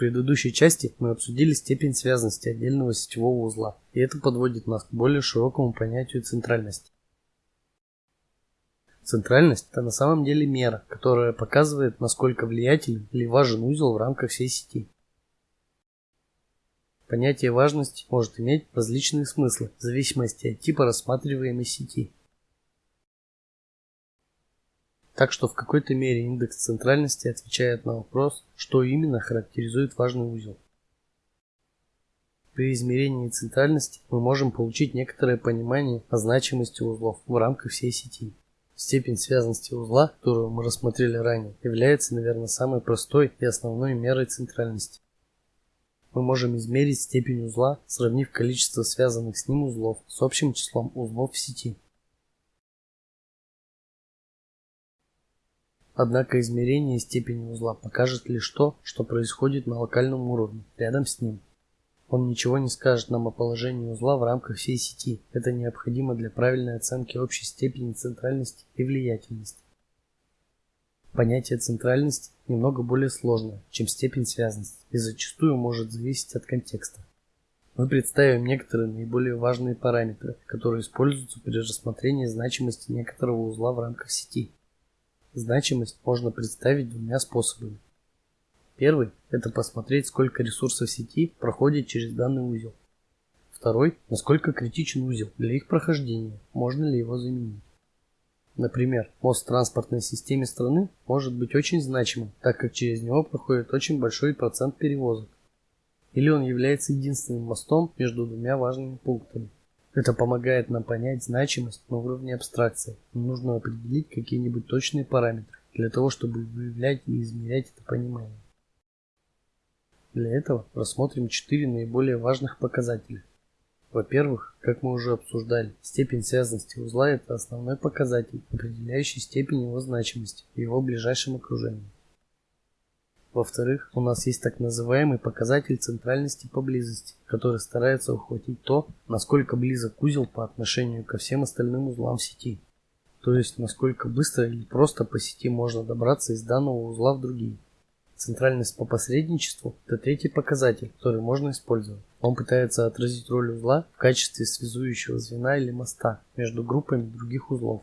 предыдущей части мы обсудили степень связанности отдельного сетевого узла, и это подводит нас к более широкому понятию центральности. Центральность – это на самом деле мера, которая показывает, насколько влиятелен или важен узел в рамках всей сети. Понятие важности может иметь различные смыслы в зависимости от типа рассматриваемой сети. Так что в какой-то мере индекс центральности отвечает на вопрос, что именно характеризует важный узел. При измерении центральности мы можем получить некоторое понимание о значимости узлов в рамках всей сети. Степень связанности узла, которую мы рассмотрели ранее, является, наверное, самой простой и основной мерой центральности. Мы можем измерить степень узла, сравнив количество связанных с ним узлов с общим числом узлов в сети. Однако измерение степени узла покажет лишь то, что происходит на локальном уровне, рядом с ним. Он ничего не скажет нам о положении узла в рамках всей сети. Это необходимо для правильной оценки общей степени центральности и влиятельности. Понятие центральности немного более сложное, чем степень связанности, и зачастую может зависеть от контекста. Мы представим некоторые наиболее важные параметры, которые используются при рассмотрении значимости некоторого узла в рамках сети. Значимость можно представить двумя способами. Первый – это посмотреть, сколько ресурсов сети проходит через данный узел. Второй – насколько критичен узел для их прохождения, можно ли его заменить. Например, мост в транспортной системе страны может быть очень значимым, так как через него проходит очень большой процент перевозок. Или он является единственным мостом между двумя важными пунктами. Это помогает нам понять значимость на уровне абстракции. Нам нужно определить какие-нибудь точные параметры для того, чтобы выявлять и измерять это понимание. Для этого рассмотрим четыре наиболее важных показателя. Во-первых, как мы уже обсуждали, степень связанности узла – это основной показатель, определяющий степень его значимости в его ближайшем окружении. Во-вторых, у нас есть так называемый показатель центральности поблизости, который старается ухватить то, насколько близок узел по отношению ко всем остальным узлам сети. То есть, насколько быстро или просто по сети можно добраться из данного узла в другие. Центральность по посредничеству – это третий показатель, который можно использовать. Он пытается отразить роль узла в качестве связующего звена или моста между группами других узлов.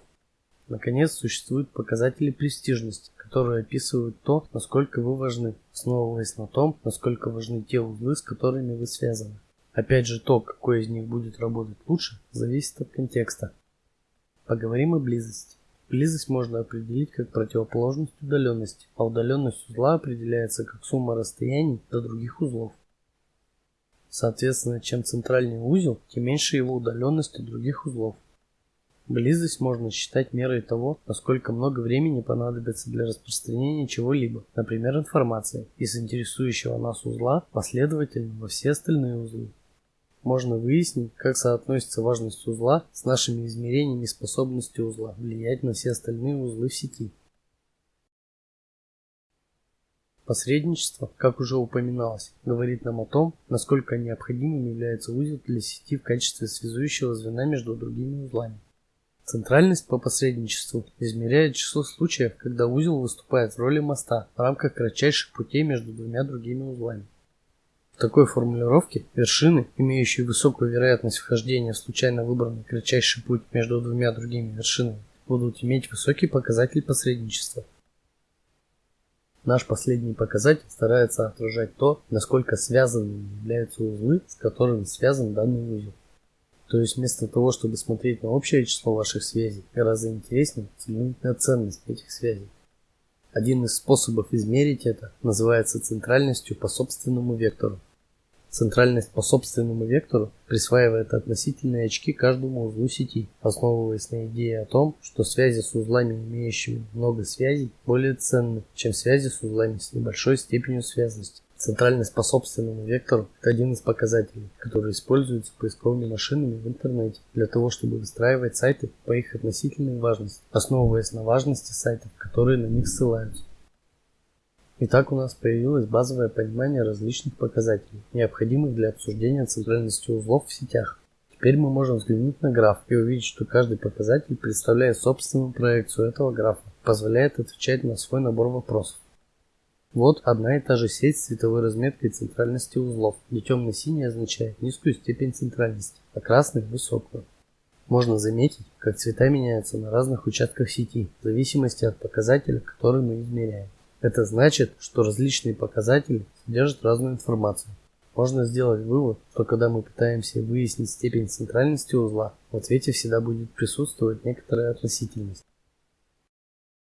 Наконец, существуют показатели престижности, которые описывают то, насколько вы важны, основываясь на том, насколько важны те узлы, с которыми вы связаны. Опять же, то, какой из них будет работать лучше, зависит от контекста. Поговорим о близости. Близость можно определить как противоположность удаленности, а удаленность узла определяется как сумма расстояний до других узлов. Соответственно, чем центральнее узел, тем меньше его удаленность от других узлов. Близость можно считать мерой того, насколько много времени понадобится для распространения чего-либо, например, информации, из интересующего нас узла последовательно во все остальные узлы. Можно выяснить, как соотносится важность узла с нашими измерениями способности узла влиять на все остальные узлы в сети. Посредничество, как уже упоминалось, говорит нам о том, насколько необходимым является узел для сети в качестве связующего звена между другими узлами. Центральность по посредничеству измеряет число случаев, когда узел выступает в роли моста в рамках кратчайших путей между двумя другими узлами. В такой формулировке вершины, имеющие высокую вероятность вхождения в случайно выбранный кратчайший путь между двумя другими вершинами, будут иметь высокий показатель посредничества. Наш последний показатель старается отражать то, насколько связанными являются узлы, с которыми связан данный узел. То есть вместо того, чтобы смотреть на общее число ваших связей, гораздо интереснее взглянуть на ценность этих связей. Один из способов измерить это называется центральностью по собственному вектору. Центральность по собственному вектору присваивает относительные очки каждому узлу сети, основываясь на идее о том, что связи с узлами, имеющими много связей, более ценны, чем связи с узлами с небольшой степенью связности. Центральность по собственному вектору – это один из показателей, который используется поисковыми машинами в интернете для того, чтобы выстраивать сайты по их относительной важности, основываясь на важности сайтов, которые на них ссылаются. Итак, у нас появилось базовое понимание различных показателей, необходимых для обсуждения центральности узлов в сетях. Теперь мы можем взглянуть на граф и увидеть, что каждый показатель представляет собственную проекцию этого графа, позволяет отвечать на свой набор вопросов. Вот одна и та же сеть с цветовой разметкой центральности узлов, где темно-синий означает низкую степень центральности, а красный – высокую. Можно заметить, как цвета меняются на разных участках сети, в зависимости от показателя, который мы измеряем. Это значит, что различные показатели содержат разную информацию. Можно сделать вывод, что когда мы пытаемся выяснить степень центральности узла, в ответе всегда будет присутствовать некоторая относительность.